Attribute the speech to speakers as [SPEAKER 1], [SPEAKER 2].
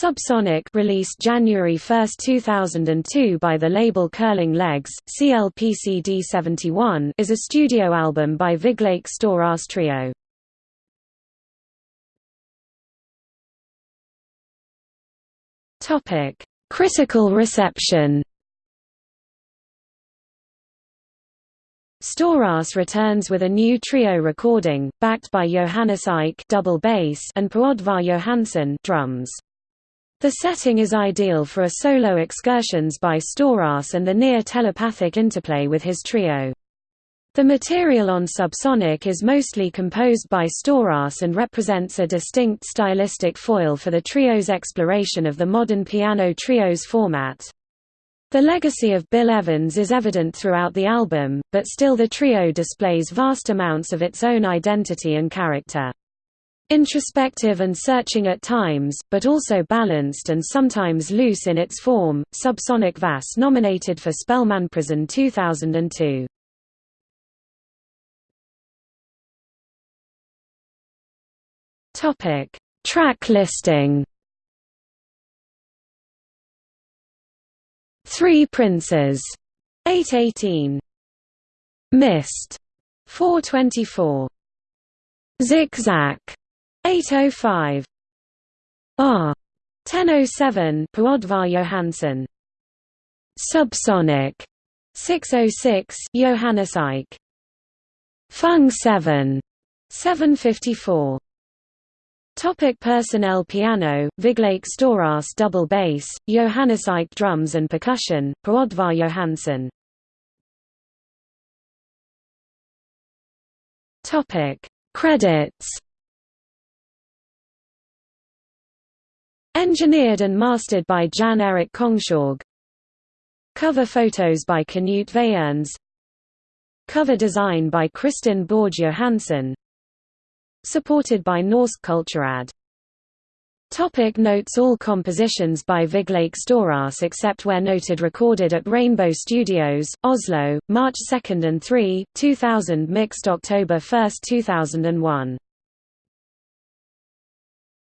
[SPEAKER 1] Subsonic released January 1, 2002 by the label Curling Legs, CLPCD 71 is a studio album by Vigleik Storaas Trio. Topic: Critical reception Storaas returns with a new trio recording, backed by Johannes Eick double bass and Per Oddvar Johansen drums. The setting is ideal for a solo excursions by Storaas and the near-telepathic interplay with his trio. The material on Subsonic is mostly composed by Storaas and represents a distinct stylistic foil for the trio's exploration of the modern piano trios format. The legacy of Bill Evans is evident throughout the album, but still the trio displays vast amounts of its own identity and character. Introspective and searching at times, but also balanced and sometimes loose in its form, Subsonic Vass nominated for Spellemannprisen 2002. Topic: Track listing. Three Princes, 818. Mist, 424. Zigzag, 805 R. 1007 Per Oddvar Johansen. Subsonic. 606 Johannes Eick Fung 7 754 Topic personnel Piano, Vigleik Storaas double bass, Johannes Eick drums and percussion, Per Johansson Topic Credits Engineered and mastered by Jan Erik Kongshaug. Cover photos by Knut Wayerns. Cover design by Kristin Borg Johansen. Supported by Norsk Kulturråd. Topic notes All compositions by Vigleik Storaas except where noted recorded at Rainbow Studios, Oslo, March 2 and 3, 2000 mixed October 1, 2001